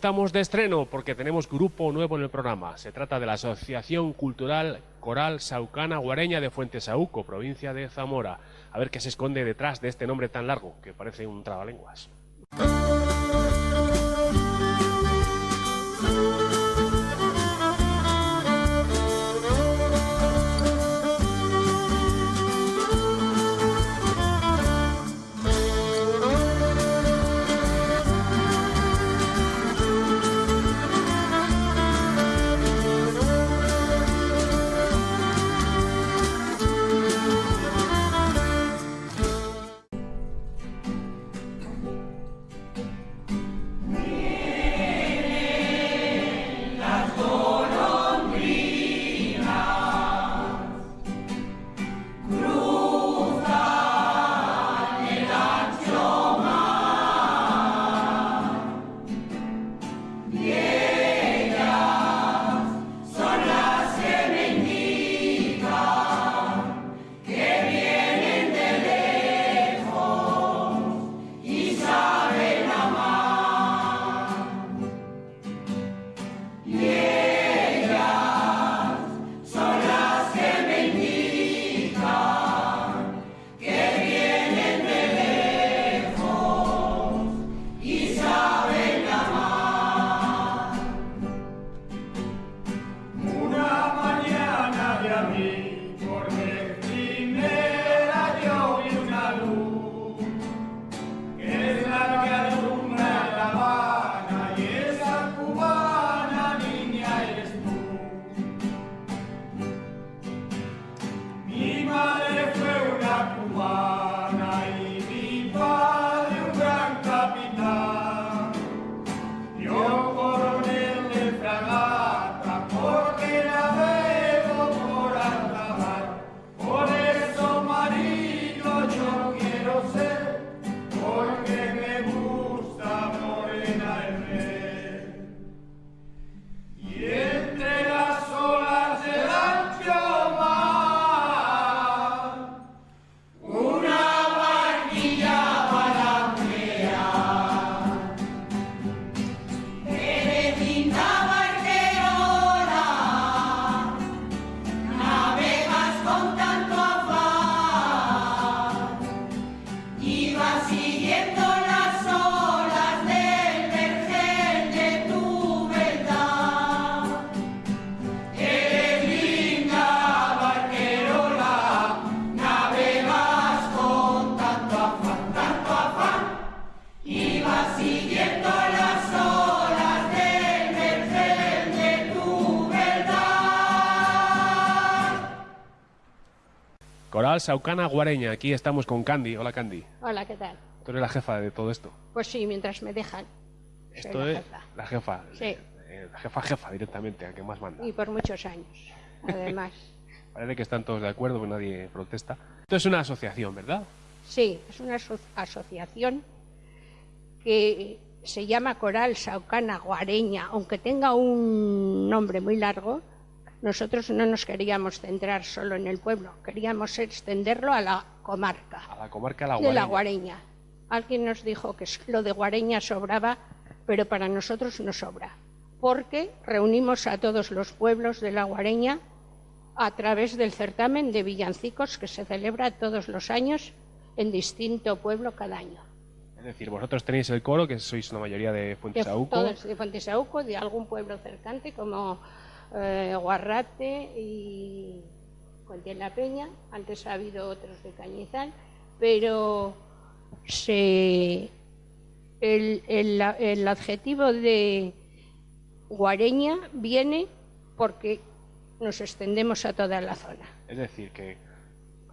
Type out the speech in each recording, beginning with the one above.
estamos de estreno porque tenemos grupo nuevo en el programa. Se trata de la Asociación Cultural Coral Saucana Guareña de Fuentesauco, provincia de Zamora. A ver qué se esconde detrás de este nombre tan largo, que parece un trabalenguas. Coral Saucana Guareña. Aquí estamos con Candy. Hola, Candy. Hola, ¿qué tal? Tú eres la jefa de todo esto. Pues sí, mientras me dejan. Esto la es jefa. la jefa. Sí. Eh, la jefa jefa directamente, a que más manda. Y por muchos años, además. Parece que están todos de acuerdo, que nadie protesta. Esto es una asociación, ¿verdad? Sí, es una aso- asociación que se llama Coral Saucana Guareña, aunque tenga un nombre muy largo. Nosotros no nos queríamos centrar solo en el pueblo, queríamos extenderlo a la comarca A la comarca de la de Guareña. la Guareña. Alguien nos dijo que lo de Guareña sobraba, pero para nosotros no sobra, porque reunimos a todos los pueblos de la Guareña a través del certamen de villancicos que se celebra todos los años en distinto pueblo cada año. Es decir, vosotros tenéis el coro, que sois una mayoría de De, Fuentesauco. todos de Fuentesauco, de algún pueblo cercante como eh, Guarrate y Conte la Peña. Antes ha habido otros de Cañizal, pero se, el, el- el adjetivo de guareña viene porque nos extendemos a toda la zona. Es decir, que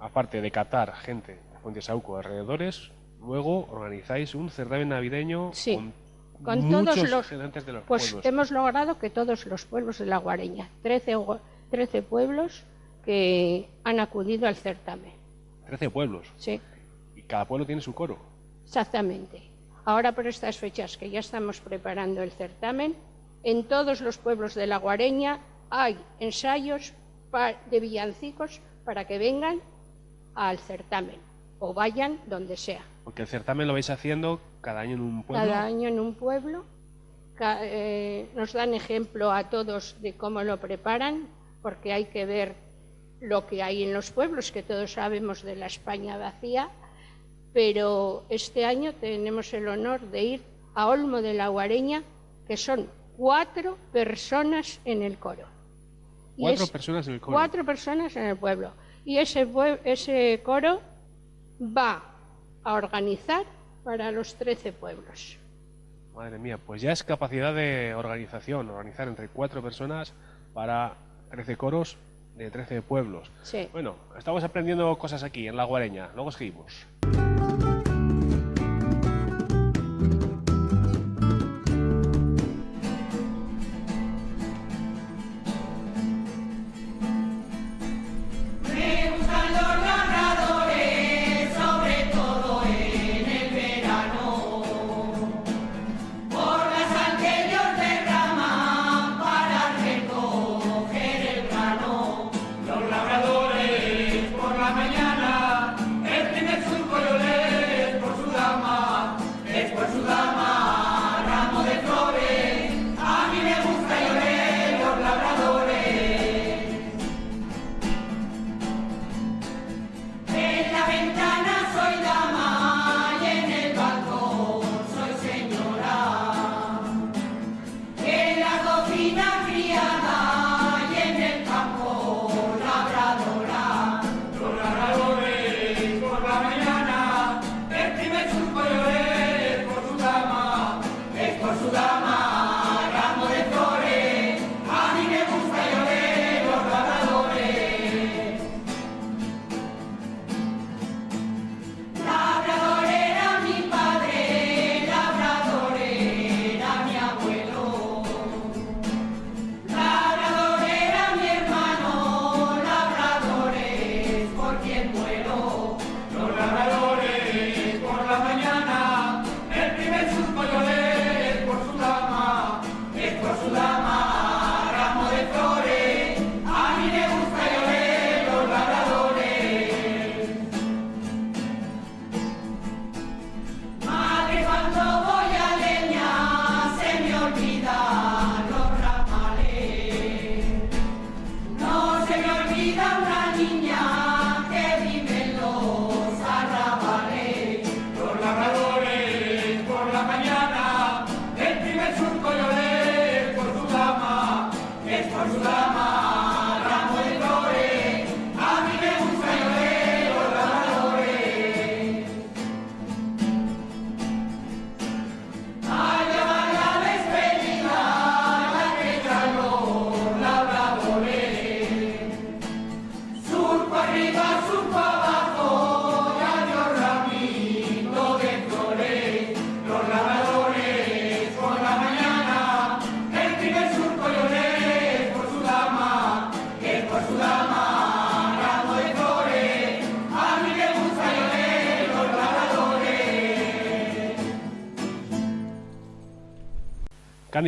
aparte de catar gente de Fuentesauco alrededores, luego organizáis un certamen navideño Sí, con, con todos los- representantes de los Pues pueblos. hemos logrado que todos los pueblos de la Guareña, 13, gua- 13 pueblos que han acudido al certamen. 13 pueblos. Sí, Y cada pueblo tiene su coro. exactamente. Ahora por estas fechas que ya estamos preparando el certamen, en todos los pueblos de la Guareña hay ensayos de villancicos para que vengan al certamen o vayan donde sea. Porque el certamen lo vais haciendo cada año en un pueblo. Cada año en un pueblo eh, nos dan ejemplo a todos de cómo lo preparan, porque hay que ver lo que hay en los pueblos, que todos sabemos de la España vacía, pero este año tenemos el honor de ir a Olmo de la Guareña, que son cuatro personas en el coro. Cuatro personas en el coro. Cuatro personas en el pueblo. Y ese, ese coro va a organizar para los trece pueblos. Madre mía, pues ya es capacidad de organización, organizar entre cuatro personas para 13 coros de 13 pueblos. Sí. Bueno, estamos aprendiendo cosas aquí en La Guareña, luego seguimos.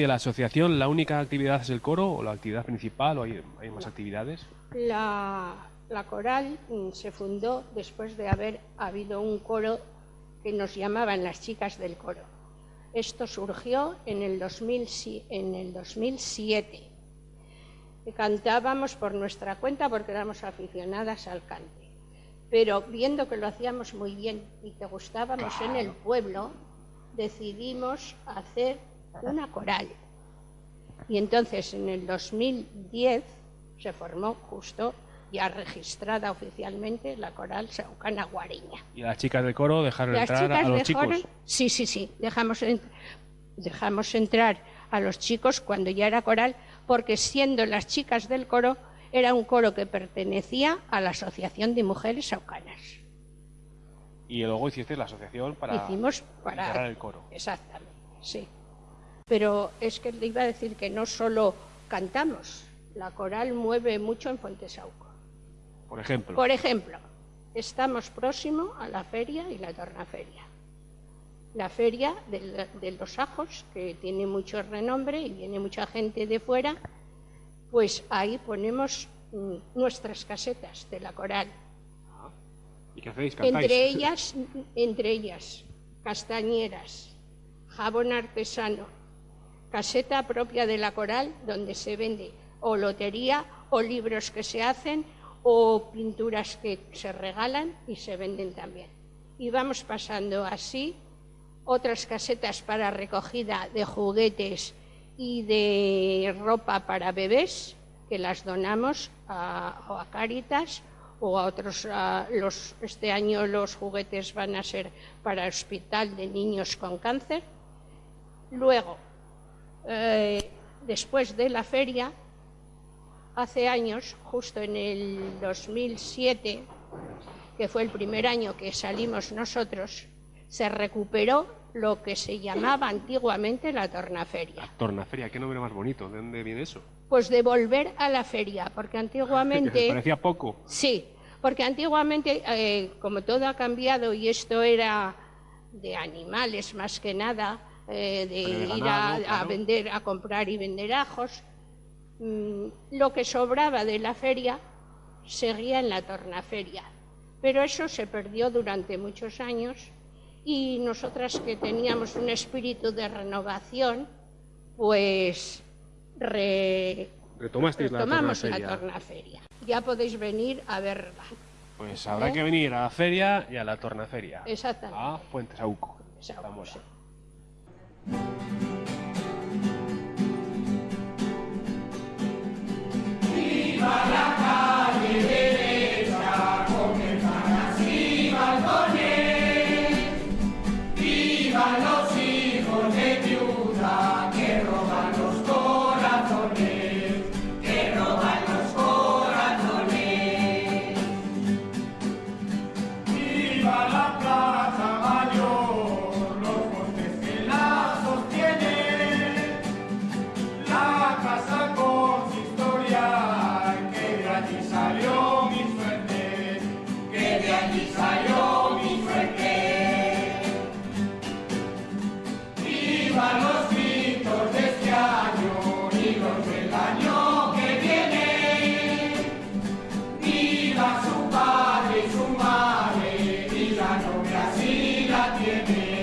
De la asociación, ¿la única actividad es el coro o la actividad principal o hay, más actividades? La, la, coral mm, se fundó después de haber habido un coro que nos llamaban las chicas del coro. Esto surgió en el, 2000, en el 2007. Cantábamos por nuestra cuenta porque éramos aficionadas al cante. Pero viendo que lo hacíamos muy bien y que gustábamos en el pueblo, decidimos hacer una coral. Y entonces en el 2010 se formó justo ya registrada oficialmente la coral Saucana Guareña. ¿Y las chicas del coro dejaron entrar a los chicos? Sí, sí, sí, dejamos, dejamos entrar a los chicos cuando ya era coral, porque siendo las chicas del coro, era un coro que pertenecía a la Asociación de Mujeres Saucanas. Y luego hiciste la asociación para, Hicimos para el coro. Exactamente, sí. Pero es que le iba a decir que no solo cantamos, la coral mueve mucho en Fuentesauco. Por ejemplo. Por ejemplo, estamos próximo a la feria y la tornaferia. La feria de, los ajos, que tiene mucho renombre y viene mucha gente de fuera, pues ahí ponemos mm, nuestras casetas de la coral. ¿Y qué hacéis? Entre ellas, entre ellas, castañeras, jabón artesano, caseta propia de la coral donde se vende o lotería o libros que se hacen o pinturas que se regalan y se venden también. Y vamos pasando así otras casetas para recogida de juguetes y de ropa para bebés que las donamos a, a Cáritas o a otros. este año los juguetes van a ser para el Hospital de Niños con Cáncer. Luego, eh, después de la feria, hace años, justo en el 2007, que fue el primer año que salimos nosotros, se recuperó lo que se llamaba antiguamente la tornaferia. La tornaferia, qué nombre más bonito. ¿De dónde viene eso? Pues de volver a la feria, porque antiguamente... parecía poco. Sí, porque antiguamente, eh, como todo ha cambiado y esto era de animales más que nada, eh, de ir a, vender, a comprar y vender ajos, mm, lo que sobraba de la feria seguía en la tornaferia. Pero eso se perdió durante muchos años y nosotras que teníamos un espíritu de renovación, pues retomamos la tornaferia. Ya podéis venir a verla. Pues habrá ¿Eh? que venir a la feria y a la tornaferia. Exactamente. A Fuentes Auco. ¡Viva Academy.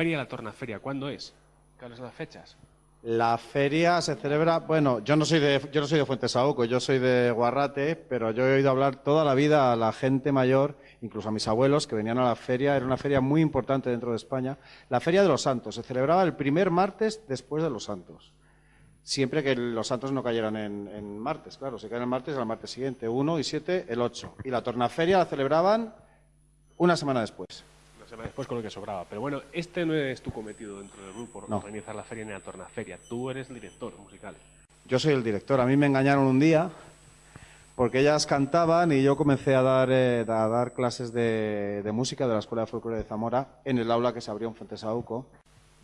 Feria la tornaferia. ¿Cuándo es? ¿Cuáles son las fechas? La feria se celebra, bueno, yo no soy de, yo no soy de Fuentesauco, yo soy de Guarrate, pero yo he oído hablar toda la vida a la gente mayor, incluso a mis abuelos que venían a la feria, era una feria muy importante dentro de España, la Feria de los Santos, se celebraba el primer martes después de los Santos. Siempre que los santos no cayeran en, martes, claro, si caen el martes, el martes siguiente, 1 y 7, el 8. Y la tornaferia la celebraban una semana después. Una semana después con lo que sobraba. Pero bueno, este no es tu cometido dentro del grupo, No. organizar la feria ni la tornaferia. Tú eres el director musical. Yo soy el director. A mí me engañaron un día porque ellas cantaban y yo comencé a dar, eh, a dar clases de, de música de la Escuela de Folclore de Zamora en el aula que se abrió en Fuentesauco.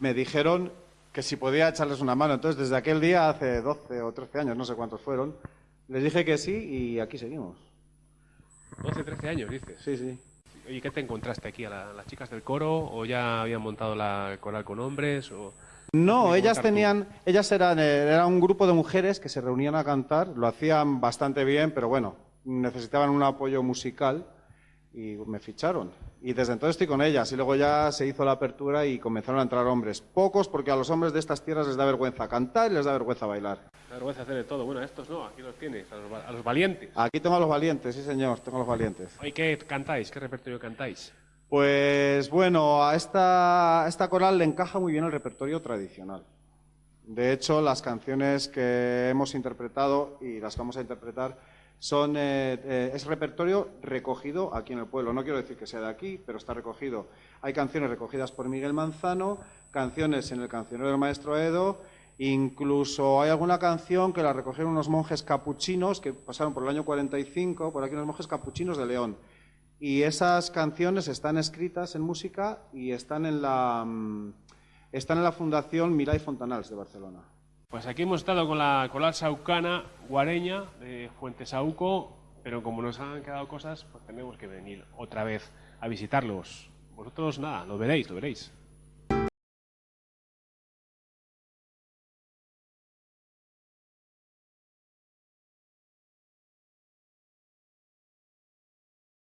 Me dijeron que si podía echarles una mano. Entonces, desde aquel día, hace 12 o 13 años, no sé cuántos fueron, les dije que sí y aquí seguimos. 12, 13 años, dices. Sí, sí. Oye, ¿qué te encontraste aquí? ¿A la- las chicas del coro? ¿O ya habían montado la coral con hombres? O... No, ellas tenían, ellas eran, eh, era un grupo de mujeres que se reunían a cantar, lo hacían bastante bien, pero bueno, necesitaban un apoyo musical y me ficharon. Y desde entonces estoy con ellas y luego ya se hizo la apertura y comenzaron a entrar hombres. Pocos porque a los hombres de estas tierras les da vergüenza cantar y les da vergüenza bailar. Vergüenza hacer de todo. Bueno, estos no, aquí los tienes, a los, va- a los valientes. Aquí tengo a los valientes, sí señor, tengo a los valientes. Oye, ¿qué cantáis? ¿Qué repertorio cantáis? Pues bueno, a esta, a esta coral le encaja muy bien el repertorio tradicional. De hecho, las canciones que hemos interpretado y las que vamos a interpretar son eh, eh, es repertorio recogido aquí en el pueblo. No quiero decir que sea de aquí, pero está recogido. Hay canciones recogidas por Miguel Manzano, canciones en el cancionero del maestro Edo, incluso hay alguna canción que la recogieron unos monjes capuchinos que pasaron por el año 45, por aquí unos monjes capuchinos de León. Y esas canciones están escritas en música y están en la, mm, están en la Fundación Mirai Fontanals de Barcelona. Pues aquí hemos estado con la coral saucana guareña de Fuentesauco, pero como nos han quedado cosas, pues tenemos que venir otra vez a visitarlos. Vosotros nada, lo veréis, lo veréis.